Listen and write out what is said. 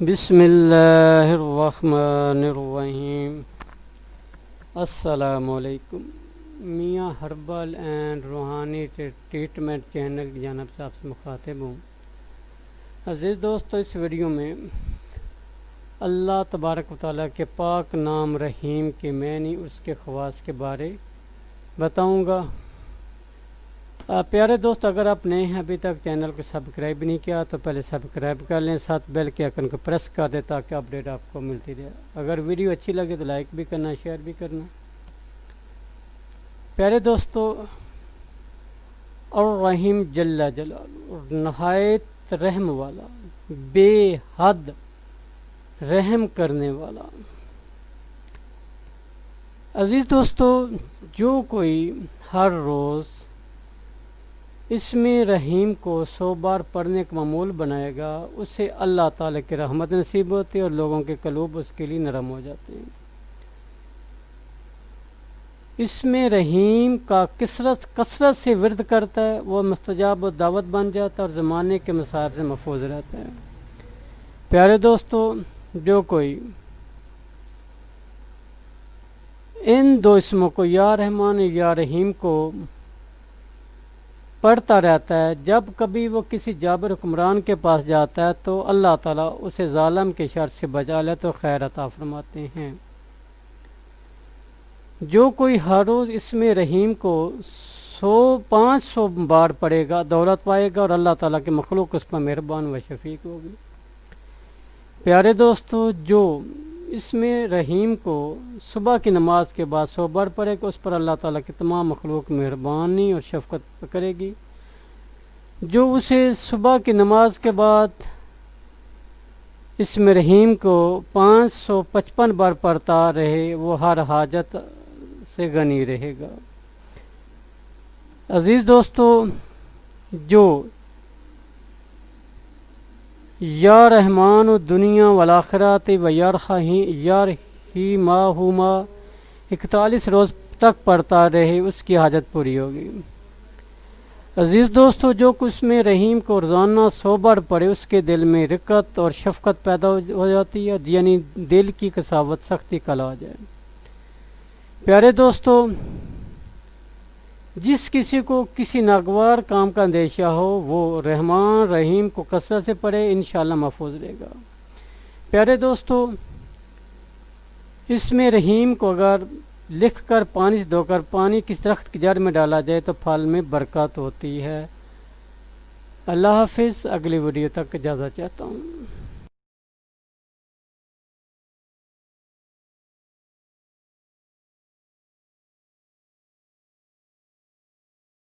بسم اللہ الرحمن الرحیم۔ السلام علیکم۔ میاں ہربل اینڈ روحانی ٹریٹمنٹ چینل کی جانب سے آپ سے مخاطب ہوں۔ عزیز دوستو اس ویڈیو میں اللہ تبارک و تعالیٰ کے پاک نام رحیم کے معنی اس کے خواص کے بارے بتاؤں گا۔ پیارے دوست، اگر آپ نئے ہیں ابھی تک چینل کو سبسکرائب نہیں کیا، تو پہلے سبسکرائب کر لیں، ساتھ بیل کے آئکن کو پریس کر دیں تاکہ اپڈیٹ آپ کو ملتی رہے۔ اگر ویڈیو اچھی لگے تو لائک بھی کرنا، شیئر بھی کرنا۔ پیارے دوستو اور رحیم جل جلال، نہایت رحم والا، بے حد رحم کرنے والا۔ عزیز دوستو، جو کوئی ہر روز اس میں رحیم کو سو بار پڑھنے کا معمول بنائے گا، اس سے اللہ تعالیٰ کی رحمت نصیب ہوتی ہے اور لوگوں کے قلوب اس کے لیے نرم ہو جاتے ہیں۔ اس میں رحیم کا کثرت کثرت سے ورد کرتا ہے، وہ مستجاب و دعوت بن جاتا ہے اور زمانے کے مصائب سے محفوظ رہتا ہے۔ پیارے دوستو، جو کوئی ان دو اسموں کو یا رحمان یا رحیم کو پڑھتا رہتا ہے۔ جب کبھی وہ کسی جابر حکمران کے پاس جاتا ہے تو اللہ تعالیٰ اسے ظالم کے شر سے بجا لے تو خیر عطا فرماتے ہیں۔ جو کوئی ہر روز اس میں رحیم کو سو، پانچ سو بار پڑے گا، دولت پائے گا اور اللہ تعالیٰ کے مخلوق اس پر مہربان و شفیق ہوگی۔ پیارے دوستو، جو اس میں رحیم کو صبح کی نماز کے بعد سو بار پڑے گا اس پر اللہ تعالیٰ کی تمام مخلوق مہربانی اور شفقت کرے گی۔ جو اسے صبح کی نماز کے بعد اس میں رحیم کو پانچ سو پچپن بار پڑھتا رہے، وہ ہر حاجت سے غنی رہے گا۔ عزیز دوستو، جو یا رحمان و دنیا والآخرات و یار یار ہی ما ہو ما۔ اکتالیس روز تک پڑھتا رہے، اس کی حاجت پوری ہوگی۔ عزیز دوستو، جو کچھ میں رحیم کو روزانہ سو بار پڑے اس کے دل میں رکت اور شفقت پیدا ہو جاتی ہے یعنی دل کی کساوت سختی کل آ جائے۔ پیارے دوستو جس کسی کو کسی ناگوار کام کا اندیشہ ہو، وہ رحمان، رحیم کو کثرت سے پڑھے، انشاءاللہ محفوظ رہے گا۔ پیارے دوستو، اس میں رحیم کو اگر لکھ کر پانی سے دھو کر پانی کس درخت کی جڑ میں ڈالا جائے تو پھل میں برکات ہوتی ہے۔ اللہ حافظ، اگلی ویڈیو تک اجازت چاہتا ہوں۔